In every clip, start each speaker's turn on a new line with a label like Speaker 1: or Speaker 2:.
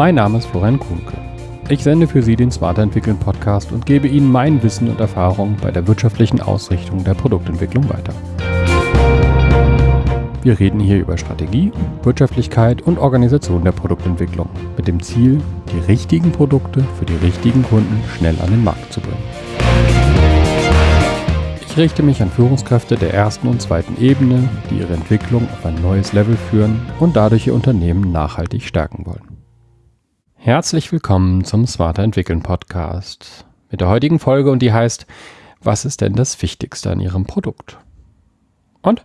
Speaker 1: Mein Name ist Florian Kuhnke. Ich sende für Sie den Smarter Entwickeln Podcast und gebe Ihnen mein Wissen und Erfahrung bei der wirtschaftlichen Ausrichtung der Produktentwicklung weiter. Wir reden hier über Strategie, Wirtschaftlichkeit und Organisation der Produktentwicklung mit dem Ziel, die richtigen Produkte für die richtigen Kunden schnell an den Markt zu bringen. Ich richte mich an Führungskräfte der ersten und zweiten Ebene, die ihre Entwicklung auf ein neues Level führen und dadurch ihr Unternehmen nachhaltig stärken wollen. Herzlich willkommen zum Smarter Entwickeln Podcast mit der heutigen Folge und die heißt, was ist denn das Wichtigste an Ihrem Produkt? Und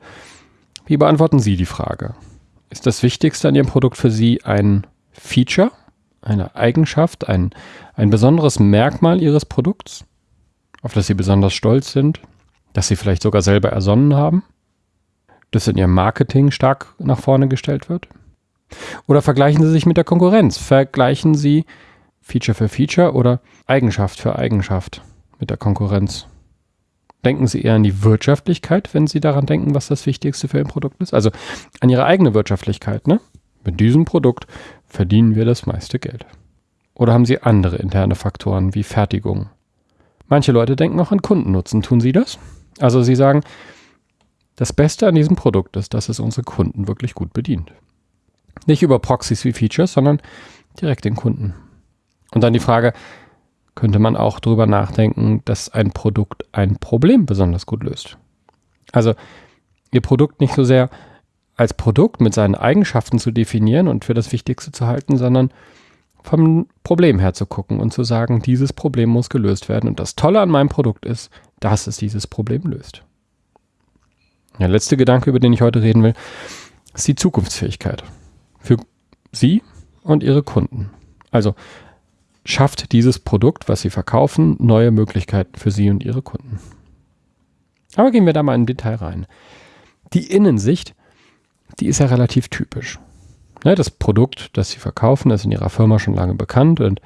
Speaker 1: wie beantworten Sie die Frage? Ist das Wichtigste an Ihrem Produkt für Sie ein Feature, eine Eigenschaft, ein, ein besonderes Merkmal Ihres Produkts, auf das Sie besonders stolz sind, das Sie vielleicht sogar selber ersonnen haben, das in Ihrem Marketing stark nach vorne gestellt wird? Oder vergleichen Sie sich mit der Konkurrenz? Vergleichen Sie Feature für Feature oder Eigenschaft für Eigenschaft mit der Konkurrenz? Denken Sie eher an die Wirtschaftlichkeit, wenn Sie daran denken, was das Wichtigste für Ihr Produkt ist? Also an Ihre eigene Wirtschaftlichkeit, ne? Mit diesem Produkt verdienen wir das meiste Geld. Oder haben Sie andere interne Faktoren wie Fertigung? Manche Leute denken auch an Kundennutzen. Tun Sie das? Also sie sagen, das Beste an diesem Produkt ist, dass es unsere Kunden wirklich gut bedient. Nicht über Proxys wie Features, sondern direkt den Kunden. Und dann die Frage, könnte man auch darüber nachdenken, dass ein Produkt ein Problem besonders gut löst. Also ihr Produkt nicht so sehr als Produkt mit seinen Eigenschaften zu definieren und für das Wichtigste zu halten, sondern vom Problem her zu gucken und zu sagen, dieses Problem muss gelöst werden. Und das Tolle an meinem Produkt ist, dass es dieses Problem löst. Der letzte Gedanke, über den ich heute reden will, ist die Zukunftsfähigkeit. Für Sie und Ihre Kunden. Also schafft dieses Produkt, was Sie verkaufen, neue Möglichkeiten für Sie und Ihre Kunden. Aber gehen wir da mal in Detail rein. Die Innensicht, die ist ja relativ typisch. Ne, das Produkt, das Sie verkaufen, ist in Ihrer Firma schon lange bekannt und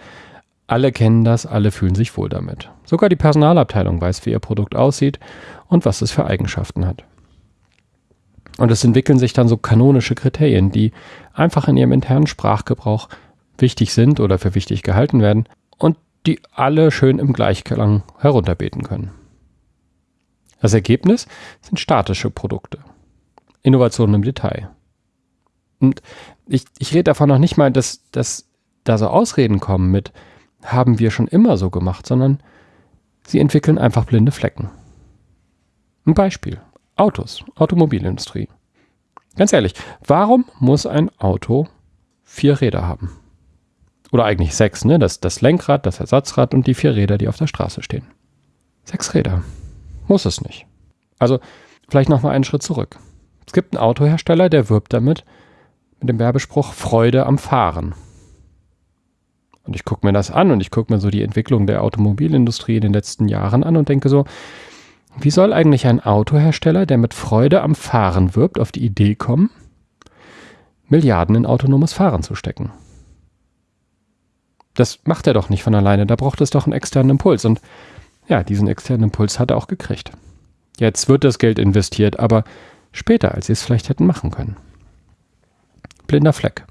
Speaker 1: alle kennen das, alle fühlen sich wohl damit. Sogar die Personalabteilung weiß, wie ihr Produkt aussieht und was es für Eigenschaften hat. Und es entwickeln sich dann so kanonische Kriterien, die einfach in ihrem internen Sprachgebrauch wichtig sind oder für wichtig gehalten werden und die alle schön im Gleichklang herunterbeten können. Das Ergebnis sind statische Produkte. Innovationen im Detail. Und ich, ich rede davon noch nicht mal, dass, dass da so Ausreden kommen mit, haben wir schon immer so gemacht, sondern sie entwickeln einfach blinde Flecken. Ein Beispiel. Autos, Automobilindustrie. Ganz ehrlich, warum muss ein Auto vier Räder haben? Oder eigentlich sechs, ne? Das, das Lenkrad, das Ersatzrad und die vier Räder, die auf der Straße stehen. Sechs Räder. Muss es nicht. Also, vielleicht nochmal einen Schritt zurück. Es gibt einen Autohersteller, der wirbt damit, mit dem Werbespruch Freude am Fahren. Und ich gucke mir das an und ich gucke mir so die Entwicklung der Automobilindustrie in den letzten Jahren an und denke so, wie soll eigentlich ein Autohersteller, der mit Freude am Fahren wirbt, auf die Idee kommen, Milliarden in autonomes Fahren zu stecken? Das macht er doch nicht von alleine, da braucht es doch einen externen Impuls. Und ja, diesen externen Impuls hat er auch gekriegt. Jetzt wird das Geld investiert, aber später, als sie es vielleicht hätten machen können blinder Fleck.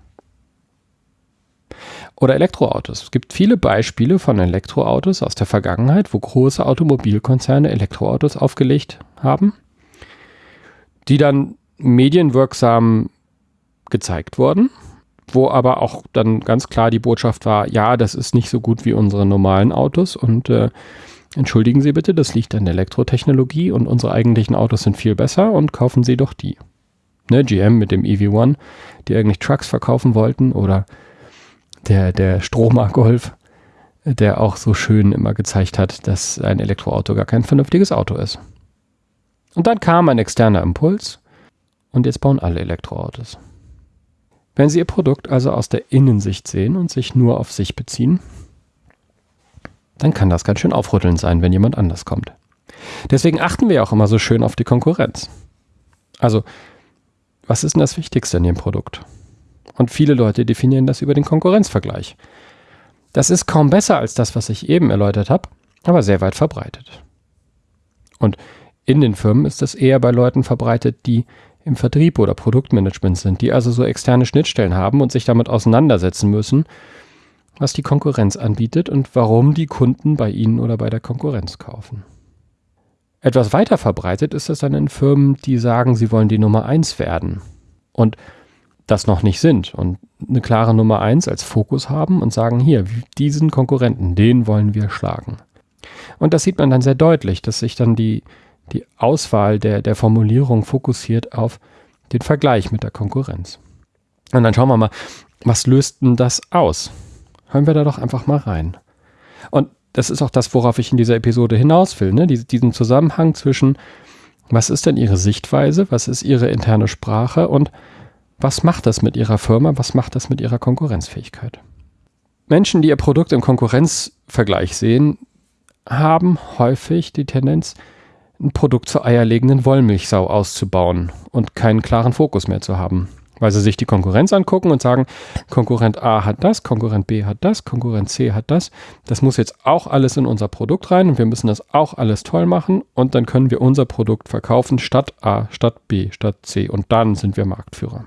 Speaker 1: Oder Elektroautos. Es gibt viele Beispiele von Elektroautos aus der Vergangenheit, wo große Automobilkonzerne Elektroautos aufgelegt haben, die dann medienwirksam gezeigt wurden, wo aber auch dann ganz klar die Botschaft war, ja, das ist nicht so gut wie unsere normalen Autos und äh, entschuldigen Sie bitte, das liegt an der Elektrotechnologie und unsere eigentlichen Autos sind viel besser und kaufen Sie doch die ne, GM mit dem EV1, die eigentlich Trucks verkaufen wollten oder der, der Stromer Golf, der auch so schön immer gezeigt hat, dass ein Elektroauto gar kein vernünftiges Auto ist. Und dann kam ein externer Impuls und jetzt bauen alle Elektroautos. Wenn Sie Ihr Produkt also aus der Innensicht sehen und sich nur auf sich beziehen, dann kann das ganz schön aufrüttelnd sein, wenn jemand anders kommt. Deswegen achten wir auch immer so schön auf die Konkurrenz. Also was ist denn das Wichtigste in Ihrem Produkt? Und viele Leute definieren das über den Konkurrenzvergleich. Das ist kaum besser als das, was ich eben erläutert habe, aber sehr weit verbreitet. Und in den Firmen ist das eher bei Leuten verbreitet, die im Vertrieb oder Produktmanagement sind, die also so externe Schnittstellen haben und sich damit auseinandersetzen müssen, was die Konkurrenz anbietet und warum die Kunden bei ihnen oder bei der Konkurrenz kaufen. Etwas weiter verbreitet ist es dann in Firmen, die sagen, sie wollen die Nummer eins werden und das noch nicht sind und eine klare Nummer eins als Fokus haben und sagen, hier, diesen Konkurrenten, den wollen wir schlagen. Und das sieht man dann sehr deutlich, dass sich dann die, die Auswahl der, der Formulierung fokussiert auf den Vergleich mit der Konkurrenz. Und dann schauen wir mal, was löst denn das aus? Hören wir da doch einfach mal rein. Und das ist auch das, worauf ich in dieser Episode hinaus will, ne? diesen Zusammenhang zwischen, was ist denn Ihre Sichtweise, was ist Ihre interne Sprache und was macht das mit Ihrer Firma, was macht das mit Ihrer Konkurrenzfähigkeit? Menschen, die ihr Produkt im Konkurrenzvergleich sehen, haben häufig die Tendenz, ein Produkt zur eierlegenden Wollmilchsau auszubauen und keinen klaren Fokus mehr zu haben. Weil sie sich die Konkurrenz angucken und sagen, Konkurrent A hat das, Konkurrent B hat das, Konkurrent C hat das. Das muss jetzt auch alles in unser Produkt rein und wir müssen das auch alles toll machen und dann können wir unser Produkt verkaufen statt A, statt B, statt C und dann sind wir Marktführer.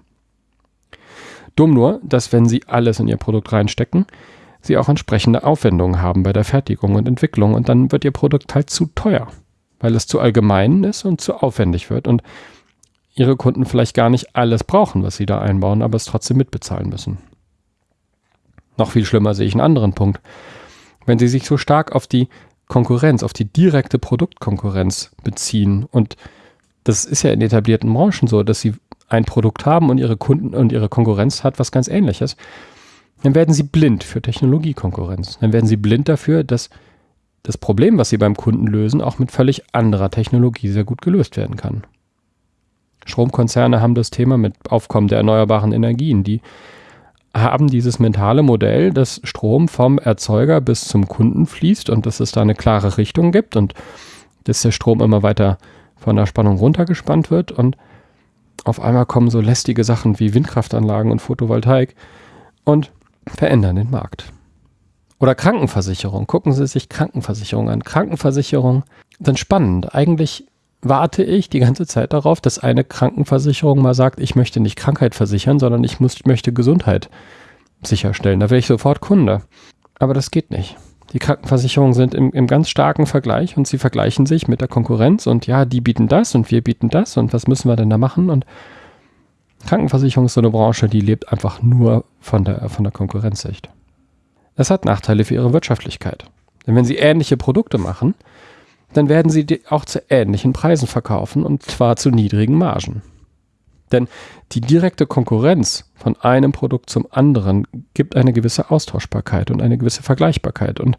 Speaker 1: Dumm nur, dass wenn sie alles in ihr Produkt reinstecken, sie auch entsprechende Aufwendungen haben bei der Fertigung und Entwicklung und dann wird ihr Produkt halt zu teuer, weil es zu allgemein ist und zu aufwendig wird und ihre Kunden vielleicht gar nicht alles brauchen, was sie da einbauen, aber es trotzdem mitbezahlen müssen. Noch viel schlimmer sehe ich einen anderen Punkt. Wenn sie sich so stark auf die Konkurrenz, auf die direkte Produktkonkurrenz beziehen und das ist ja in etablierten Branchen so, dass sie ein Produkt haben und ihre Kunden und ihre Konkurrenz hat was ganz ähnliches, dann werden sie blind für Technologiekonkurrenz. Dann werden sie blind dafür, dass das Problem, was sie beim Kunden lösen, auch mit völlig anderer Technologie sehr gut gelöst werden kann. Stromkonzerne haben das Thema mit Aufkommen der erneuerbaren Energien. Die haben dieses mentale Modell, dass Strom vom Erzeuger bis zum Kunden fließt und dass es da eine klare Richtung gibt und dass der Strom immer weiter von der Spannung runtergespannt wird und auf einmal kommen so lästige Sachen wie Windkraftanlagen und Photovoltaik und verändern den Markt. Oder Krankenversicherung. Gucken Sie sich Krankenversicherung an. Krankenversicherung sind spannend. Eigentlich warte ich die ganze Zeit darauf, dass eine Krankenversicherung mal sagt, ich möchte nicht Krankheit versichern, sondern ich muss, möchte Gesundheit sicherstellen. Da wäre ich sofort Kunde. Aber das geht nicht. Die Krankenversicherungen sind im, im ganz starken Vergleich und sie vergleichen sich mit der Konkurrenz und ja, die bieten das und wir bieten das und was müssen wir denn da machen? Und Krankenversicherung ist so eine Branche, die lebt einfach nur von der, von der Konkurrenzsicht. Das hat Nachteile für ihre Wirtschaftlichkeit. Denn wenn sie ähnliche Produkte machen, dann werden sie auch zu ähnlichen Preisen verkaufen und zwar zu niedrigen Margen. Denn die direkte Konkurrenz von einem Produkt zum anderen gibt eine gewisse Austauschbarkeit und eine gewisse Vergleichbarkeit. Und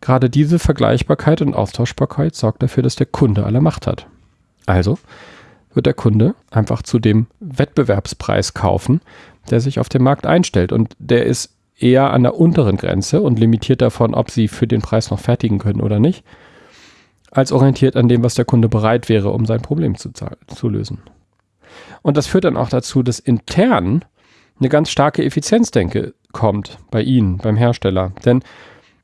Speaker 1: gerade diese Vergleichbarkeit und Austauschbarkeit sorgt dafür, dass der Kunde alle Macht hat. Also wird der Kunde einfach zu dem Wettbewerbspreis kaufen, der sich auf dem Markt einstellt. Und der ist eher an der unteren Grenze und limitiert davon, ob sie für den Preis noch fertigen können oder nicht, als orientiert an dem, was der Kunde bereit wäre, um sein Problem zu, zu lösen. Und das führt dann auch dazu, dass intern eine ganz starke Effizienzdenke kommt bei Ihnen, beim Hersteller. Denn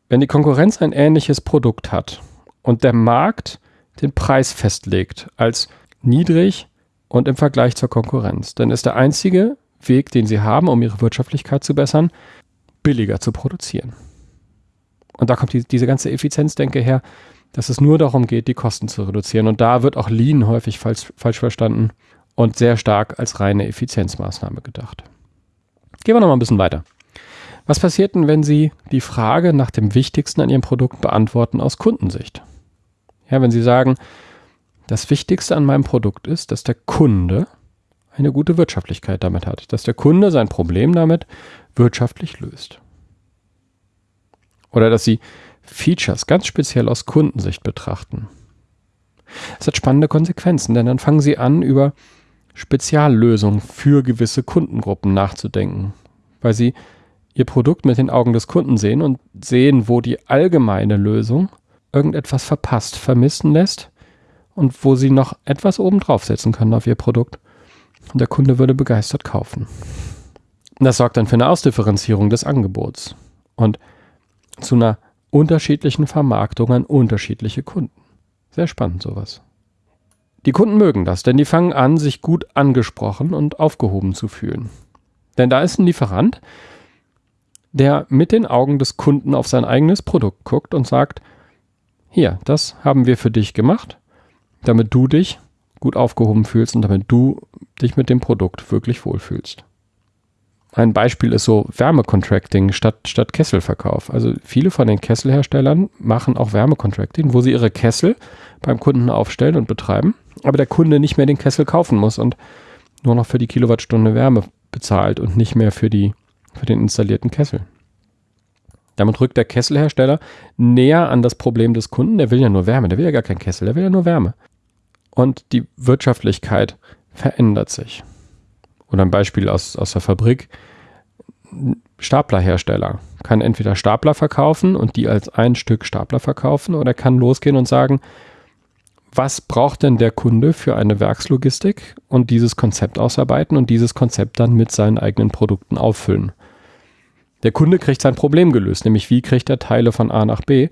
Speaker 1: wenn die Konkurrenz ein ähnliches Produkt hat und der Markt den Preis festlegt als niedrig und im Vergleich zur Konkurrenz, dann ist der einzige Weg, den Sie haben, um Ihre Wirtschaftlichkeit zu bessern, billiger zu produzieren. Und da kommt die, diese ganze Effizienzdenke her, dass es nur darum geht, die Kosten zu reduzieren. Und da wird auch Lean häufig falsch, falsch verstanden und sehr stark als reine Effizienzmaßnahme gedacht. Gehen wir noch mal ein bisschen weiter. Was passiert denn, wenn Sie die Frage nach dem Wichtigsten an Ihrem Produkt beantworten aus Kundensicht? Ja, wenn Sie sagen, das Wichtigste an meinem Produkt ist, dass der Kunde eine gute Wirtschaftlichkeit damit hat, dass der Kunde sein Problem damit wirtschaftlich löst. Oder dass Sie Features ganz speziell aus Kundensicht betrachten. Es hat spannende Konsequenzen, denn dann fangen Sie an, über Speziallösungen für gewisse Kundengruppen nachzudenken, weil sie ihr Produkt mit den Augen des Kunden sehen und sehen, wo die allgemeine Lösung irgendetwas verpasst, vermissen lässt und wo sie noch etwas oben draufsetzen können auf ihr Produkt. Und der Kunde würde begeistert kaufen. Das sorgt dann für eine Ausdifferenzierung des Angebots und zu einer unterschiedlichen Vermarktung an unterschiedliche Kunden. Sehr spannend sowas. Die Kunden mögen das, denn die fangen an, sich gut angesprochen und aufgehoben zu fühlen. Denn da ist ein Lieferant, der mit den Augen des Kunden auf sein eigenes Produkt guckt und sagt, hier, das haben wir für dich gemacht, damit du dich gut aufgehoben fühlst und damit du dich mit dem Produkt wirklich wohlfühlst. Ein Beispiel ist so Wärmecontracting statt, statt Kesselverkauf. Also viele von den Kesselherstellern machen auch Wärmecontracting, wo sie ihre Kessel beim Kunden aufstellen und betreiben, aber der Kunde nicht mehr den Kessel kaufen muss und nur noch für die Kilowattstunde Wärme bezahlt und nicht mehr für, die, für den installierten Kessel. Damit rückt der Kesselhersteller näher an das Problem des Kunden. Der will ja nur Wärme, der will ja gar keinen Kessel, der will ja nur Wärme. Und die Wirtschaftlichkeit verändert sich. Oder ein Beispiel aus, aus der Fabrik. Staplerhersteller kann entweder Stapler verkaufen und die als ein Stück Stapler verkaufen oder kann losgehen und sagen, was braucht denn der Kunde für eine Werkslogistik und dieses Konzept ausarbeiten und dieses Konzept dann mit seinen eigenen Produkten auffüllen. Der Kunde kriegt sein Problem gelöst, nämlich wie kriegt er Teile von A nach B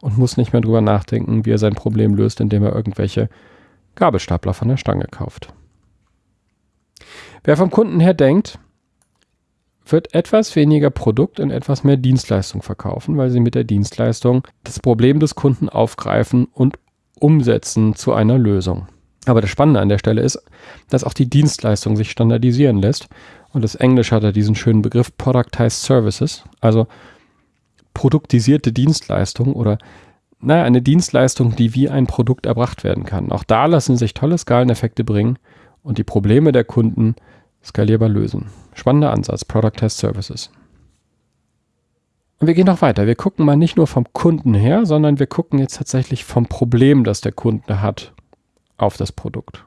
Speaker 1: und muss nicht mehr drüber nachdenken, wie er sein Problem löst, indem er irgendwelche Gabelstapler von der Stange kauft. Wer vom Kunden her denkt, wird etwas weniger Produkt und etwas mehr Dienstleistung verkaufen, weil sie mit der Dienstleistung das Problem des Kunden aufgreifen und umsetzen zu einer Lösung. Aber das Spannende an der Stelle ist, dass auch die Dienstleistung sich standardisieren lässt. Und das Englisch hat da diesen schönen Begriff Productized Services, also produktisierte Dienstleistung oder naja, eine Dienstleistung, die wie ein Produkt erbracht werden kann. Auch da lassen sich tolle Skaleneffekte bringen und die Probleme der Kunden skalierbar lösen. Spannender Ansatz, Productized Services. Und wir gehen noch weiter. Wir gucken mal nicht nur vom Kunden her, sondern wir gucken jetzt tatsächlich vom Problem, das der Kunde hat, auf das Produkt.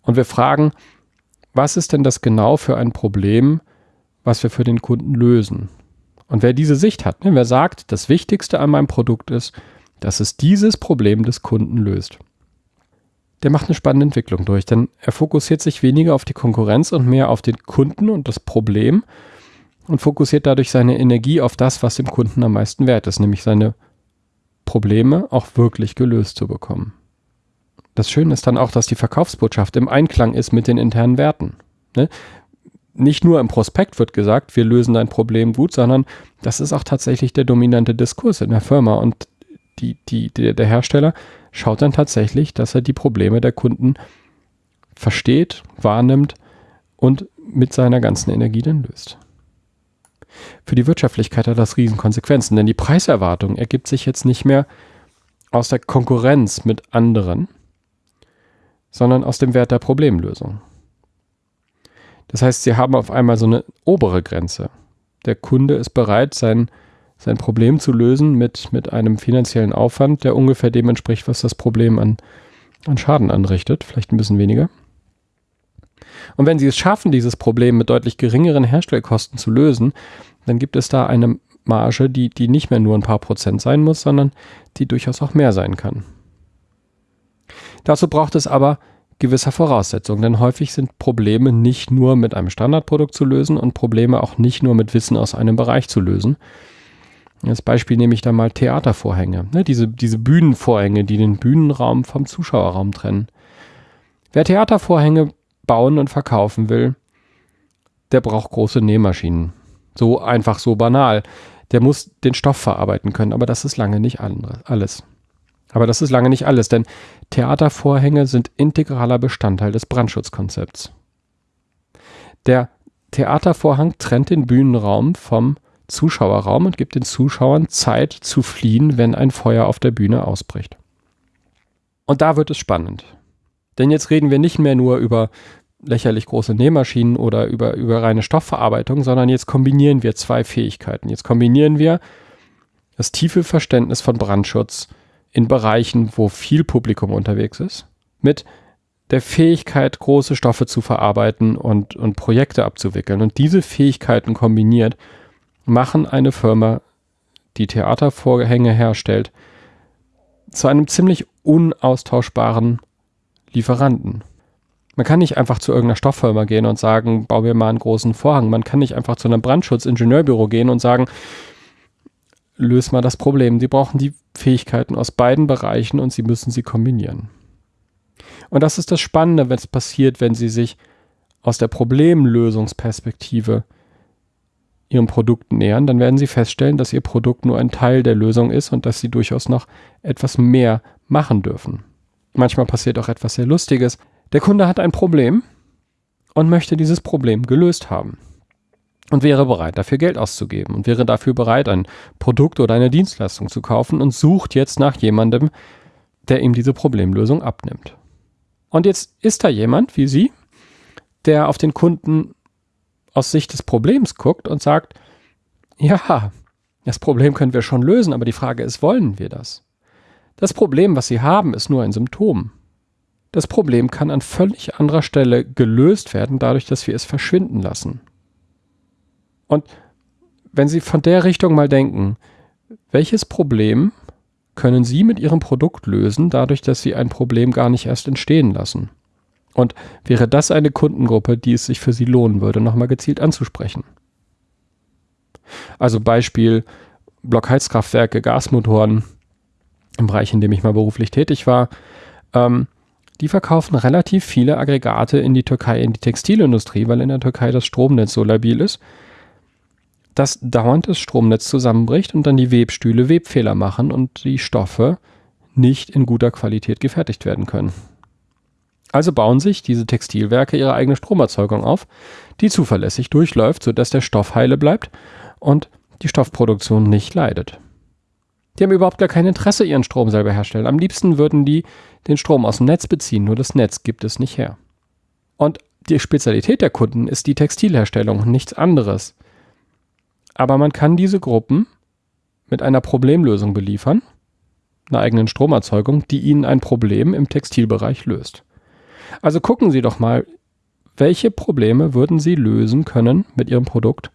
Speaker 1: Und wir fragen, was ist denn das genau für ein Problem, was wir für den Kunden lösen? Und wer diese Sicht hat, ne, wer sagt, das Wichtigste an meinem Produkt ist, dass es dieses Problem des Kunden löst, der macht eine spannende Entwicklung durch, denn er fokussiert sich weniger auf die Konkurrenz und mehr auf den Kunden und das Problem und fokussiert dadurch seine Energie auf das, was dem Kunden am meisten wert ist, nämlich seine Probleme auch wirklich gelöst zu bekommen. Das Schöne ist dann auch, dass die Verkaufsbotschaft im Einklang ist mit den internen Werten. Ne? Nicht nur im Prospekt wird gesagt, wir lösen dein Problem gut, sondern das ist auch tatsächlich der dominante Diskurs in der Firma. Und die, die, die, der Hersteller schaut dann tatsächlich, dass er die Probleme der Kunden versteht, wahrnimmt und mit seiner ganzen Energie dann löst. Für die Wirtschaftlichkeit hat das Riesenkonsequenzen, denn die Preiserwartung ergibt sich jetzt nicht mehr aus der Konkurrenz mit anderen, sondern aus dem Wert der Problemlösung. Das heißt, sie haben auf einmal so eine obere Grenze. Der Kunde ist bereit, sein, sein Problem zu lösen mit, mit einem finanziellen Aufwand, der ungefähr dem entspricht, was das Problem an, an Schaden anrichtet, vielleicht ein bisschen weniger. Und wenn Sie es schaffen, dieses Problem mit deutlich geringeren Herstellkosten zu lösen, dann gibt es da eine Marge, die, die nicht mehr nur ein paar Prozent sein muss, sondern die durchaus auch mehr sein kann. Dazu braucht es aber gewisser Voraussetzungen, denn häufig sind Probleme nicht nur mit einem Standardprodukt zu lösen und Probleme auch nicht nur mit Wissen aus einem Bereich zu lösen. Als Beispiel nehme ich da mal Theatervorhänge, ne, diese, diese Bühnenvorhänge, die den Bühnenraum vom Zuschauerraum trennen. Wer Theatervorhänge bauen und verkaufen will, der braucht große Nähmaschinen. So einfach, so banal. Der muss den Stoff verarbeiten können, aber das ist lange nicht alles. Aber das ist lange nicht alles, denn Theatervorhänge sind integraler Bestandteil des Brandschutzkonzepts. Der Theatervorhang trennt den Bühnenraum vom Zuschauerraum und gibt den Zuschauern Zeit zu fliehen, wenn ein Feuer auf der Bühne ausbricht. Und da wird es spannend. Denn jetzt reden wir nicht mehr nur über lächerlich große Nähmaschinen oder über, über reine Stoffverarbeitung, sondern jetzt kombinieren wir zwei Fähigkeiten. Jetzt kombinieren wir das tiefe Verständnis von Brandschutz in Bereichen, wo viel Publikum unterwegs ist, mit der Fähigkeit, große Stoffe zu verarbeiten und, und Projekte abzuwickeln. Und diese Fähigkeiten kombiniert machen eine Firma, die Theatervorhänge herstellt, zu einem ziemlich unaustauschbaren Lieferanten. Man kann nicht einfach zu irgendeiner Stofffirma gehen und sagen, bau mir mal einen großen Vorhang. Man kann nicht einfach zu einem Brandschutzingebeurbüro gehen und sagen, löse mal das Problem. Sie brauchen die Fähigkeiten aus beiden Bereichen und sie müssen sie kombinieren. Und das ist das Spannende, wenn es passiert, wenn sie sich aus der Problemlösungsperspektive ihrem Produkt nähern, dann werden sie feststellen, dass ihr Produkt nur ein Teil der Lösung ist und dass sie durchaus noch etwas mehr machen dürfen. Manchmal passiert auch etwas sehr Lustiges. Der Kunde hat ein Problem und möchte dieses Problem gelöst haben und wäre bereit, dafür Geld auszugeben und wäre dafür bereit, ein Produkt oder eine Dienstleistung zu kaufen und sucht jetzt nach jemandem, der ihm diese Problemlösung abnimmt. Und jetzt ist da jemand wie Sie, der auf den Kunden aus Sicht des Problems guckt und sagt, ja, das Problem können wir schon lösen, aber die Frage ist, wollen wir das? Das Problem, was Sie haben, ist nur ein Symptom. Das Problem kann an völlig anderer Stelle gelöst werden, dadurch, dass wir es verschwinden lassen. Und wenn Sie von der Richtung mal denken, welches Problem können Sie mit Ihrem Produkt lösen, dadurch, dass Sie ein Problem gar nicht erst entstehen lassen? Und wäre das eine Kundengruppe, die es sich für Sie lohnen würde, nochmal gezielt anzusprechen? Also Beispiel Blockheizkraftwerke, Gasmotoren, im Bereich, in dem ich mal beruflich tätig war. Ähm, die verkaufen relativ viele Aggregate in die Türkei, in die Textilindustrie, weil in der Türkei das Stromnetz so labil ist dass dauernd das Stromnetz zusammenbricht und dann die Webstühle Webfehler machen und die Stoffe nicht in guter Qualität gefertigt werden können. Also bauen sich diese Textilwerke ihre eigene Stromerzeugung auf, die zuverlässig durchläuft, sodass der Stoff heile bleibt und die Stoffproduktion nicht leidet. Die haben überhaupt gar kein Interesse, ihren Strom selber herstellen. Am liebsten würden die den Strom aus dem Netz beziehen, nur das Netz gibt es nicht her. Und die Spezialität der Kunden ist die Textilherstellung, nichts anderes. Aber man kann diese Gruppen mit einer Problemlösung beliefern, einer eigenen Stromerzeugung, die Ihnen ein Problem im Textilbereich löst. Also gucken Sie doch mal, welche Probleme würden Sie lösen können mit Ihrem Produkt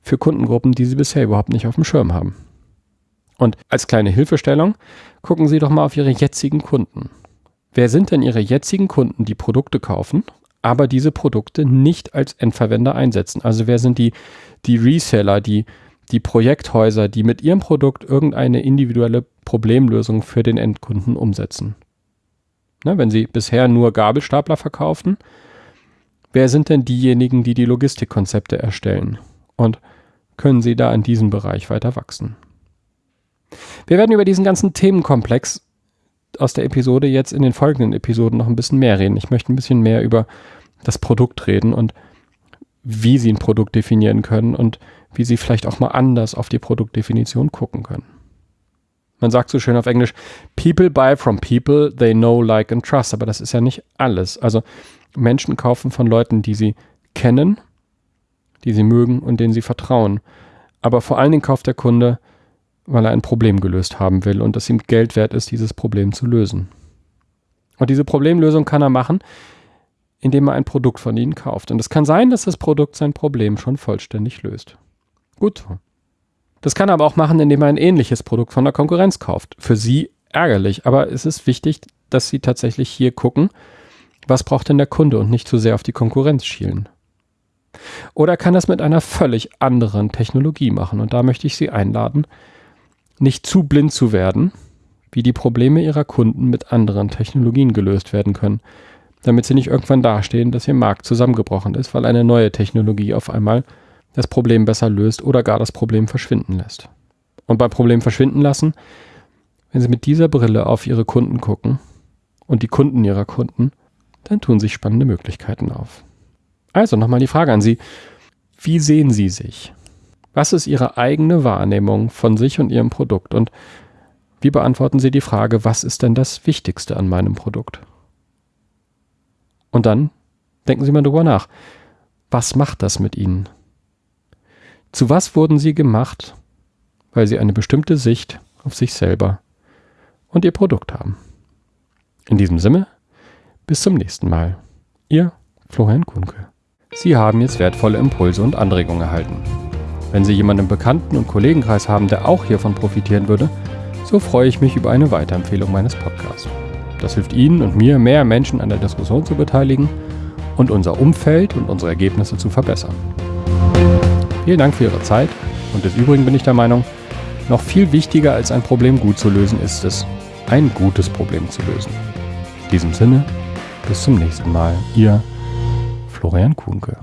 Speaker 1: für Kundengruppen, die Sie bisher überhaupt nicht auf dem Schirm haben. Und als kleine Hilfestellung, gucken Sie doch mal auf Ihre jetzigen Kunden. Wer sind denn Ihre jetzigen Kunden, die Produkte kaufen aber diese Produkte nicht als Endverwender einsetzen. Also wer sind die, die Reseller, die, die Projekthäuser, die mit ihrem Produkt irgendeine individuelle Problemlösung für den Endkunden umsetzen? Ne, wenn sie bisher nur Gabelstapler verkaufen, wer sind denn diejenigen, die die Logistikkonzepte erstellen? Und können sie da in diesem Bereich weiter wachsen? Wir werden über diesen ganzen Themenkomplex aus der Episode jetzt in den folgenden Episoden noch ein bisschen mehr reden. Ich möchte ein bisschen mehr über das Produkt reden und wie sie ein Produkt definieren können und wie sie vielleicht auch mal anders auf die Produktdefinition gucken können. Man sagt so schön auf Englisch, people buy from people they know, like and trust. Aber das ist ja nicht alles. Also Menschen kaufen von Leuten, die sie kennen, die sie mögen und denen sie vertrauen. Aber vor allen Dingen kauft der Kunde weil er ein Problem gelöst haben will und es ihm Geld wert ist, dieses Problem zu lösen. Und diese Problemlösung kann er machen, indem er ein Produkt von ihnen kauft. Und es kann sein, dass das Produkt sein Problem schon vollständig löst. Gut. Das kann er aber auch machen, indem er ein ähnliches Produkt von der Konkurrenz kauft. Für sie ärgerlich, aber es ist wichtig, dass sie tatsächlich hier gucken, was braucht denn der Kunde und nicht zu sehr auf die Konkurrenz schielen. Oder kann das mit einer völlig anderen Technologie machen. Und da möchte ich Sie einladen, nicht zu blind zu werden, wie die Probleme ihrer Kunden mit anderen Technologien gelöst werden können, damit sie nicht irgendwann dastehen, dass ihr Markt zusammengebrochen ist, weil eine neue Technologie auf einmal das Problem besser löst oder gar das Problem verschwinden lässt. Und beim Problem verschwinden lassen, wenn Sie mit dieser Brille auf Ihre Kunden gucken und die Kunden Ihrer Kunden, dann tun sich spannende Möglichkeiten auf. Also nochmal die Frage an Sie. Wie sehen Sie sich? Was ist Ihre eigene Wahrnehmung von sich und Ihrem Produkt? Und wie beantworten Sie die Frage, was ist denn das Wichtigste an meinem Produkt? Und dann denken Sie mal drüber nach. Was macht das mit Ihnen? Zu was wurden Sie gemacht, weil Sie eine bestimmte Sicht auf sich selber und Ihr Produkt haben? In diesem Sinne, bis zum nächsten Mal. Ihr Florian Kunke. Sie haben jetzt wertvolle Impulse und Anregungen erhalten. Wenn Sie jemanden im Bekannten- und Kollegenkreis haben, der auch hiervon profitieren würde, so freue ich mich über eine Weiterempfehlung meines Podcasts. Das hilft Ihnen und mir, mehr Menschen an der Diskussion zu beteiligen und unser Umfeld und unsere Ergebnisse zu verbessern. Vielen Dank für Ihre Zeit und des Übrigen bin ich der Meinung, noch viel wichtiger als ein Problem gut zu lösen ist es, ein gutes Problem zu lösen. In diesem Sinne, bis zum nächsten Mal, Ihr Florian Kuhnke.